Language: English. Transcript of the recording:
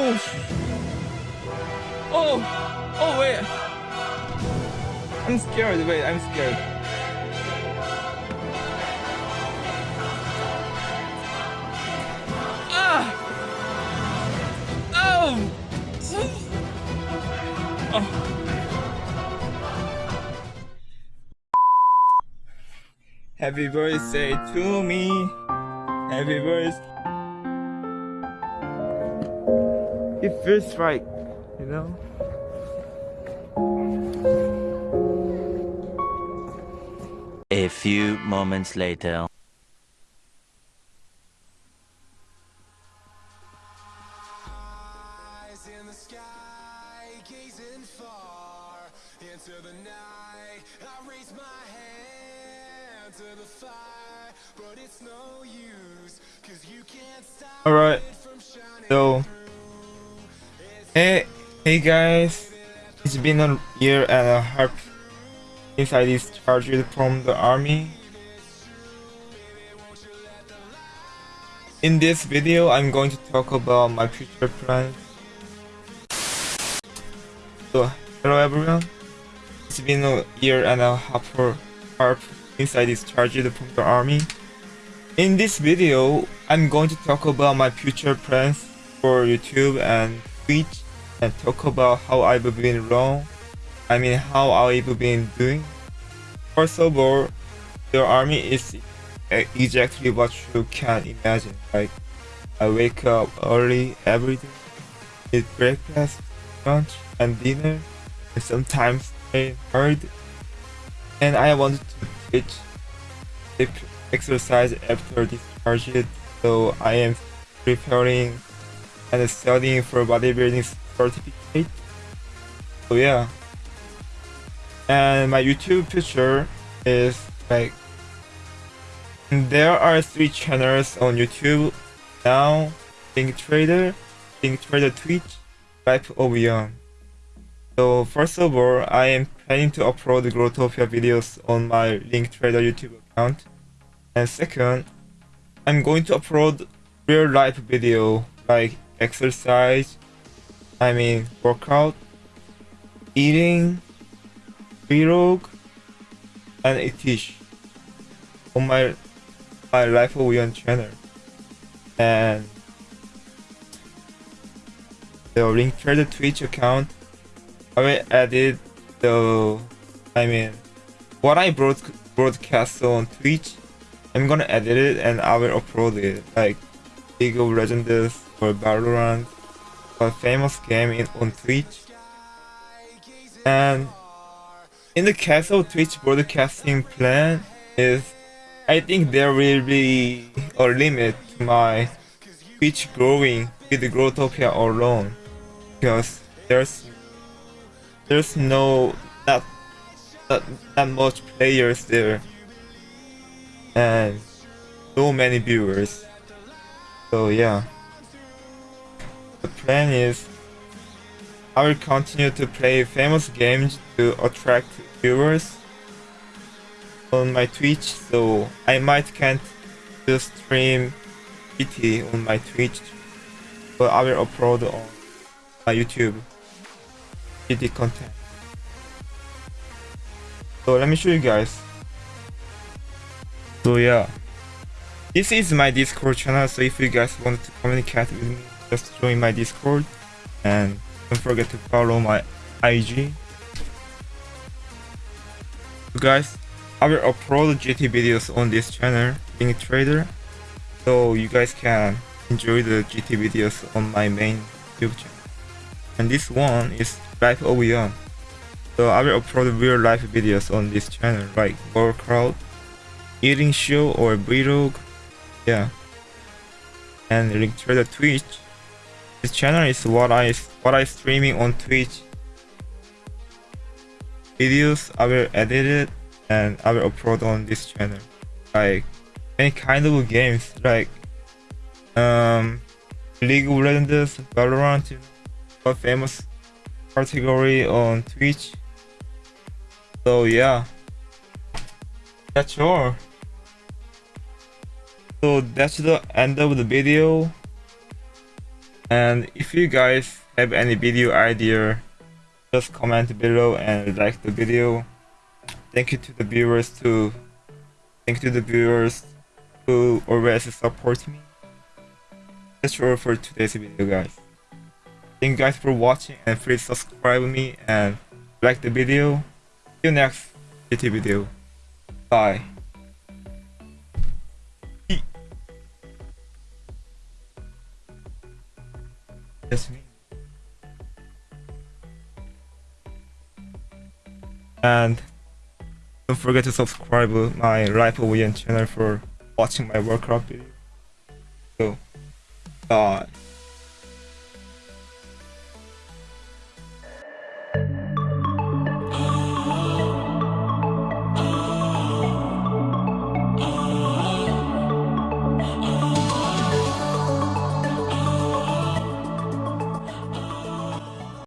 Oh, oh, oh, wait. I'm scared. Wait, I'm scared. Ah! Oh! Oh. Happy birthday to me. Happy birthday. It feels right, you know? A few moments later. eyes in the sky, gazing far into the night. I raise my hand to the fire, but it's no use, cause you can't stop Alright, it from so. Hey, hey guys. It's been a year and a half since I discharged from the army. In this video, I'm going to talk about my future plans. So, hello everyone. It's been a year and a half, half since I discharged from the army. In this video, I'm going to talk about my future plans for YouTube and And talk about how I've been wrong. I mean, how I've been doing. First of all, the army is exactly what you can imagine. Like, I wake up early every day, eat breakfast, lunch, and dinner, and sometimes I hard. And I wanted to teach exercise after discharge, so I am preparing and studying for bodybuilding certificate. So yeah. And my YouTube future is like there are three channels on YouTube now Think Trader, Think Trader Twitch, Life Young. So first of all, I am planning to upload Growtopia videos on my Link Trader YouTube account. And second, I'm going to upload real life video like exercise, I mean workout, eating, vlog, and a teach on my my Life Young channel. And the link to the Twitch account, I will edit the, I mean, what I broad, broadcast on Twitch, I'm gonna edit it and I will upload it, like League of Legends or Valorant, a famous game in, on Twitch. And in the case of Twitch broadcasting plan is I think there will be a limit to my Twitch growing with Growtopia alone because there's there's no not not, not much players there and so many viewers so yeah the plan is I will continue to play famous games to attract viewers on my Twitch, so I might can't just stream GT on my Twitch, but I will upload on my YouTube GT content. So let me show you guys. So yeah, this is my Discord channel. So if you guys want to communicate with me, just join my Discord and don't forget to follow my IG. So guys, I will upload GT videos on this channel, Link Trader, so you guys can enjoy the GT videos on my main YouTube channel. And this one is Life of Young. So I will upload real life videos on this channel, like workout, eating show or vlog, yeah. And link to the Twitch. This channel is what I what I streaming on Twitch. Videos I will edit it and I will upload on this channel. Like any kind of games, like um, League of Legends, Valorant, a famous category on Twitch. So yeah, that's all. So that's the end of the video. And if you guys have any video idea, just comment below and like the video. Thank you to the viewers too. Thank you to the viewers who always support me. That's all for today's video guys. Thank you guys for watching and please subscribe me and like the video. See you next video. Bye. And don't forget to subscribe to my Rifle William channel for watching my Warcraft video. So, bye.